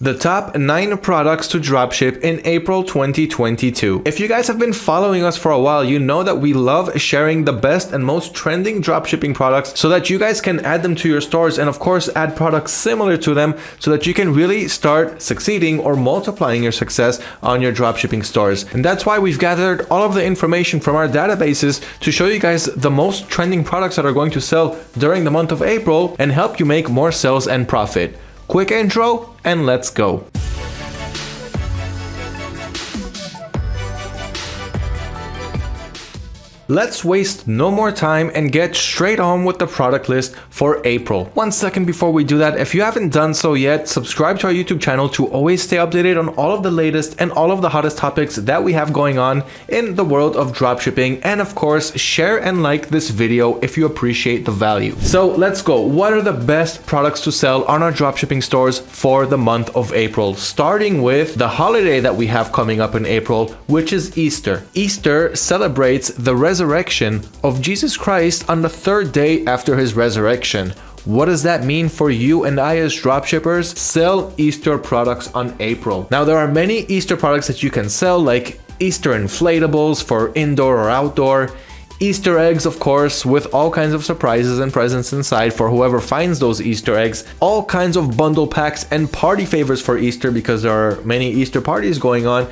The top 9 products to dropship in April 2022. If you guys have been following us for a while, you know that we love sharing the best and most trending dropshipping products so that you guys can add them to your stores and of course add products similar to them so that you can really start succeeding or multiplying your success on your dropshipping stores. And that's why we've gathered all of the information from our databases to show you guys the most trending products that are going to sell during the month of April and help you make more sales and profit. Quick intro and let's go. Let's waste no more time and get straight on with the product list for April. One second before we do that, if you haven't done so yet, subscribe to our YouTube channel to always stay updated on all of the latest and all of the hottest topics that we have going on in the world of dropshipping. And of course, share and like this video if you appreciate the value. So let's go. What are the best products to sell on our dropshipping stores for the month of April? Starting with the holiday that we have coming up in April, which is Easter. Easter celebrates the resurrection of Jesus Christ on the third day after his resurrection. What does that mean for you and I as dropshippers? Sell Easter products on April. Now, there are many Easter products that you can sell, like Easter inflatables for indoor or outdoor, Easter eggs, of course, with all kinds of surprises and presents inside for whoever finds those Easter eggs, all kinds of bundle packs and party favors for Easter because there are many Easter parties going on.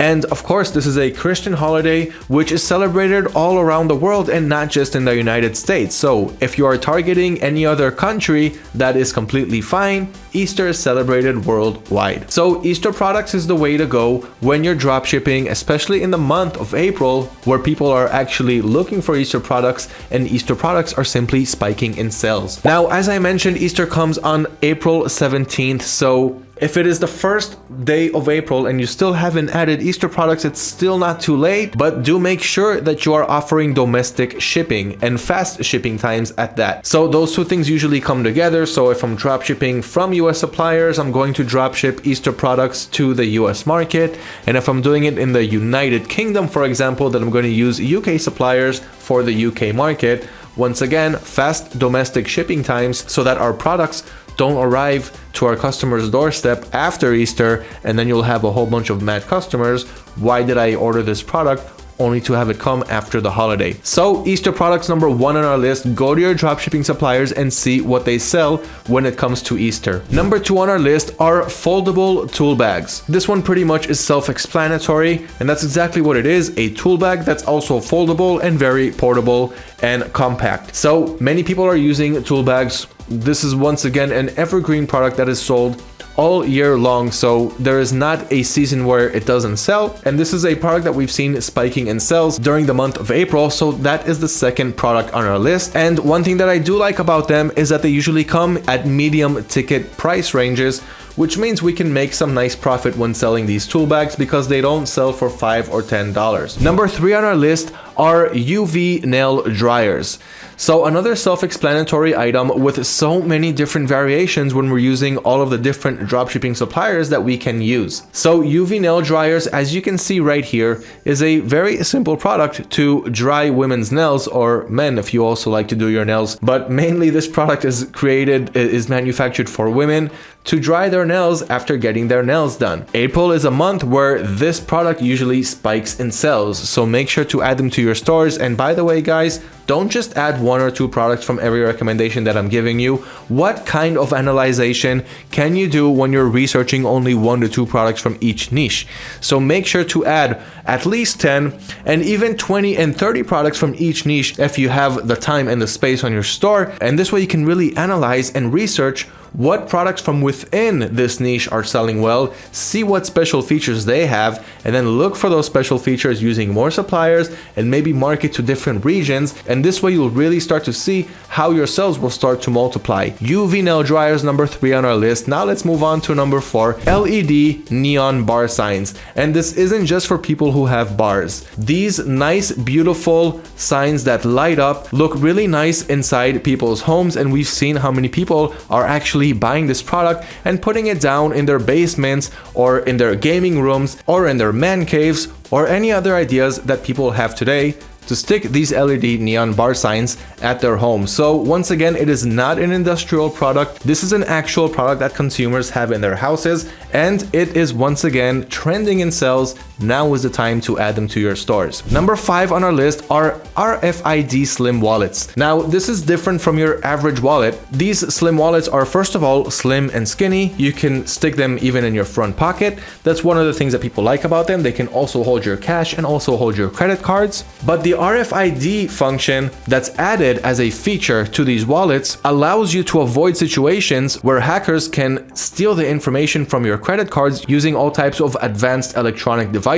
And of course, this is a Christian holiday which is celebrated all around the world and not just in the United States. So if you are targeting any other country, that is completely fine. Easter is celebrated worldwide. So Easter products is the way to go when you're dropshipping, especially in the month of April, where people are actually looking for Easter products and Easter products are simply spiking in sales. Now, as I mentioned, Easter comes on April 17th. So if it is the first day of April and you still haven't added Easter products, it's still not too late, but do make sure that you are offering domestic shipping and fast shipping times at that. So those two things usually come together. So if I'm drop shipping from US suppliers, I'm going to drop ship Easter products to the US market. And if I'm doing it in the United Kingdom, for example, then I'm going to use UK suppliers for the UK market. Once again, fast domestic shipping times so that our products don't arrive to our customer's doorstep after Easter and then you'll have a whole bunch of mad customers. Why did I order this product? only to have it come after the holiday. So Easter products number one on our list, go to your dropshipping suppliers and see what they sell when it comes to Easter. Number two on our list are foldable tool bags. This one pretty much is self-explanatory and that's exactly what it is, a tool bag that's also foldable and very portable and compact. So many people are using tool bags. This is once again an evergreen product that is sold all year long so there is not a season where it doesn't sell and this is a product that we've seen spiking in sales during the month of April so that is the second product on our list and one thing that I do like about them is that they usually come at medium ticket price ranges which means we can make some nice profit when selling these tool bags because they don't sell for 5 or 10 dollars. Number 3 on our list are UV nail dryers. So another self-explanatory item with so many different variations when we're using all of the different dropshipping suppliers that we can use. So UV nail dryers, as you can see right here, is a very simple product to dry women's nails or men if you also like to do your nails. But mainly this product is created, is manufactured for women to dry their nails after getting their nails done. April is a month where this product usually spikes in sales, so make sure to add them to your stores. And by the way, guys, don't just add one or two products from every recommendation that I'm giving you. What kind of analyzation can you do when you're researching only one to two products from each niche? So make sure to add at least 10 and even 20 and 30 products from each niche if you have the time and the space on your store. And this way you can really analyze and research what products from within this niche are selling well, see what special features they have, and then look for those special features using more suppliers and maybe market to different regions. And this way you'll really start to see how your sales will start to multiply. UV nail dryers number three on our list. Now let's move on to number four, LED neon bar signs. And this isn't just for people who have bars. These nice, beautiful signs that light up look really nice inside people's homes. And we've seen how many people are actually actually buying this product and putting it down in their basements or in their gaming rooms or in their man caves or any other ideas that people have today to stick these LED neon bar signs at their home. So once again, it is not an industrial product. This is an actual product that consumers have in their houses and it is once again trending in sales. Now is the time to add them to your stores. Number five on our list are RFID slim wallets. Now this is different from your average wallet. These slim wallets are first of all slim and skinny. You can stick them even in your front pocket. That's one of the things that people like about them. They can also hold your cash and also hold your credit cards. But the RFID function that's added as a feature to these wallets allows you to avoid situations where hackers can steal the information from your credit cards using all types of advanced electronic devices.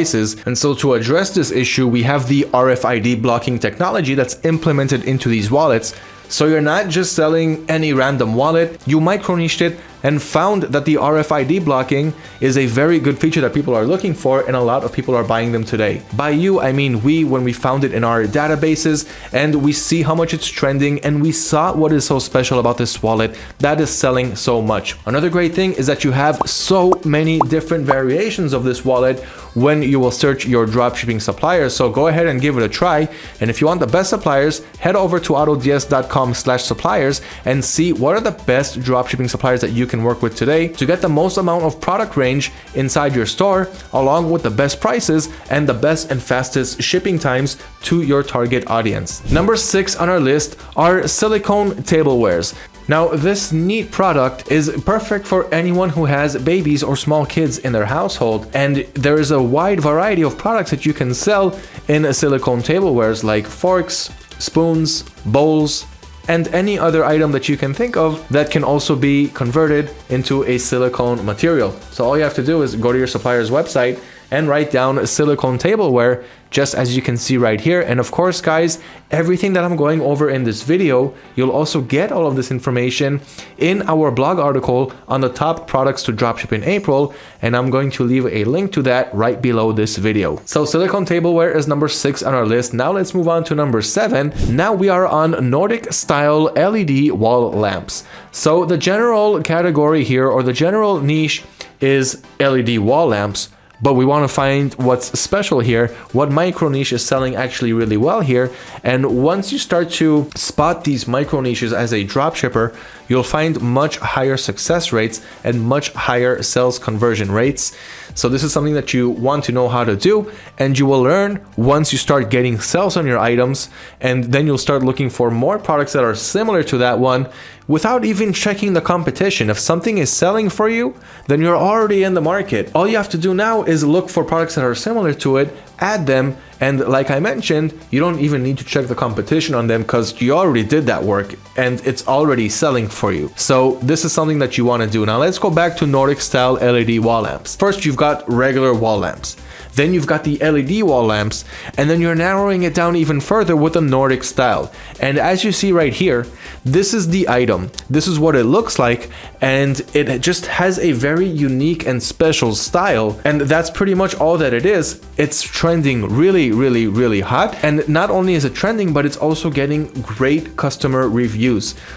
And so to address this issue, we have the RFID blocking technology that's implemented into these wallets. So you're not just selling any random wallet, you micro niched it and found that the RFID blocking is a very good feature that people are looking for and a lot of people are buying them today. By you, I mean we when we found it in our databases and we see how much it's trending and we saw what is so special about this wallet that is selling so much. Another great thing is that you have so many different variations of this wallet when you will search your dropshipping suppliers. So go ahead and give it a try. And if you want the best suppliers, head over to autods.com slash suppliers and see what are the best dropshipping suppliers that you can work with today to get the most amount of product range inside your store, along with the best prices and the best and fastest shipping times to your target audience. Number six on our list are silicone tablewares. Now, this neat product is perfect for anyone who has babies or small kids in their household, and there is a wide variety of products that you can sell in silicone tablewares like forks, spoons, bowls, and any other item that you can think of that can also be converted into a silicone material. So all you have to do is go to your supplier's website and write down silicone tableware just as you can see right here. And of course, guys, everything that I'm going over in this video, you'll also get all of this information in our blog article on the top products to dropship in April. And I'm going to leave a link to that right below this video. So silicone tableware is number six on our list. Now let's move on to number seven. Now we are on Nordic style LED wall lamps. So the general category here or the general niche is LED wall lamps but we want to find what's special here, what micro niche is selling actually really well here. And once you start to spot these micro niches as a dropshipper, you'll find much higher success rates and much higher sales conversion rates. So this is something that you want to know how to do and you will learn once you start getting sales on your items and then you'll start looking for more products that are similar to that one without even checking the competition. If something is selling for you, then you're already in the market. All you have to do now is look for products that are similar to it, add them, and like I mentioned, you don't even need to check the competition on them because you already did that work and it's already selling for you. So this is something that you want to do. Now let's go back to Nordic style LED wall lamps. First, you've got regular wall lamps. Then you've got the LED wall lamps, and then you're narrowing it down even further with the Nordic style. And as you see right here, this is the item. This is what it looks like, and it just has a very unique and special style. And that's pretty much all that it is. It's trending really, really, really hot. And not only is it trending, but it's also getting great customer reviews.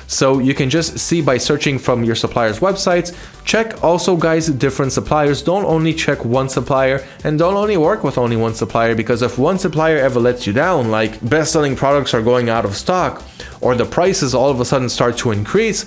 So you can just see by searching from your supplier's websites, check also guys different suppliers. Don't only check one supplier and don't only work with only one supplier because if one supplier ever lets you down, like best-selling products are going out of stock or the prices all of a sudden start to increase,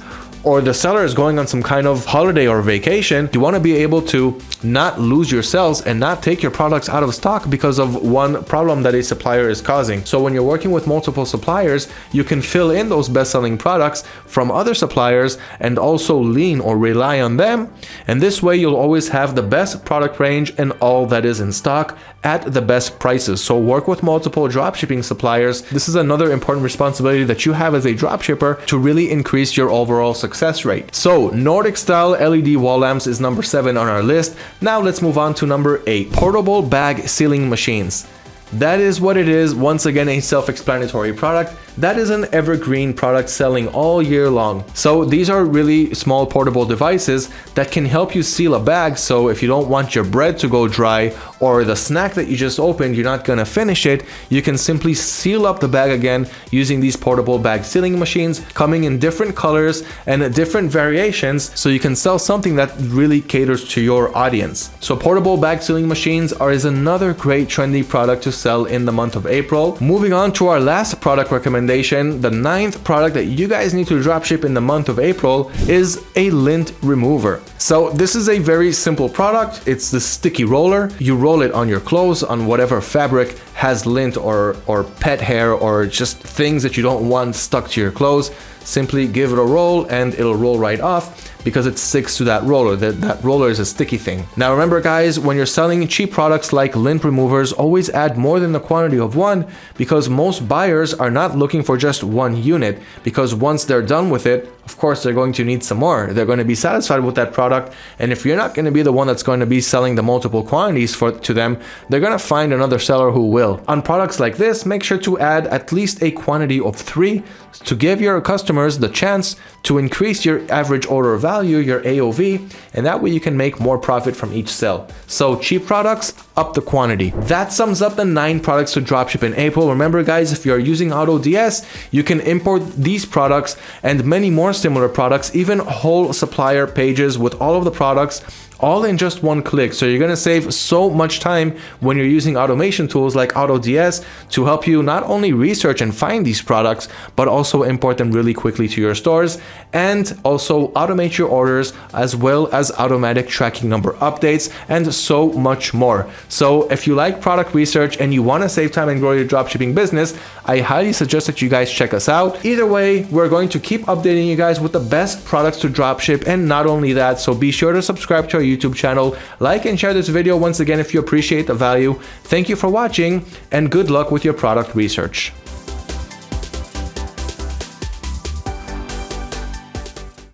or the seller is going on some kind of holiday or vacation, you want to be able to not lose your sales and not take your products out of stock because of one problem that a supplier is causing. So when you're working with multiple suppliers, you can fill in those best-selling products from other suppliers and also lean or rely on them. And this way you'll always have the best product range and all that is in stock at the best prices. So work with multiple dropshipping suppliers. This is another important responsibility that you have as a dropshipper to really increase your overall success rate. So Nordic style LED wall lamps is number seven on our list. Now let's move on to number eight, portable bag sealing machines. That is what it is. Once again, a self-explanatory product. That is an evergreen product selling all year long. So these are really small portable devices that can help you seal a bag so if you don't want your bread to go dry or the snack that you just opened, you're not gonna finish it, you can simply seal up the bag again using these portable bag sealing machines coming in different colors and different variations so you can sell something that really caters to your audience. So portable bag sealing machines are is another great trendy product to sell in the month of April. Moving on to our last product recommendation, the ninth product that you guys need to dropship in the month of April is a lint remover. So this is a very simple product. It's the sticky roller. You roll it on your clothes, on whatever fabric has lint or, or pet hair or just things that you don't want stuck to your clothes. Simply give it a roll and it'll roll right off because it sticks to that roller. That, that roller is a sticky thing. Now remember guys, when you're selling cheap products like lint removers, always add more than the quantity of one because most buyers are not looking for just one unit because once they're done with it, of course they're going to need some more. They're going to be satisfied with that product and if you're not going to be the one that's going to be selling the multiple quantities for to them, they're going to find another seller who will. On products like this, make sure to add at least a quantity of three to give your customers the chance to increase your average order value, your AOV, and that way you can make more profit from each sale. So cheap products, up the quantity. That sums up the nine products to dropship in April. Remember guys, if you're using AutoDS, you can import these products and many more similar products, even whole supplier pages with all of the products all in just one click. So you're going to save so much time when you're using automation tools like AutoDS to help you not only research and find these products, but also import them really quickly to your stores and also automate your orders as well as automatic tracking number updates and so much more. So if you like product research and you want to save time and grow your dropshipping business, I highly suggest that you guys check us out. Either way, we're going to keep updating you guys with the best products to dropship and not only that, so be sure to subscribe to our YouTube channel. Like and share this video once again if you appreciate the value. Thank you for watching and good luck with your product research.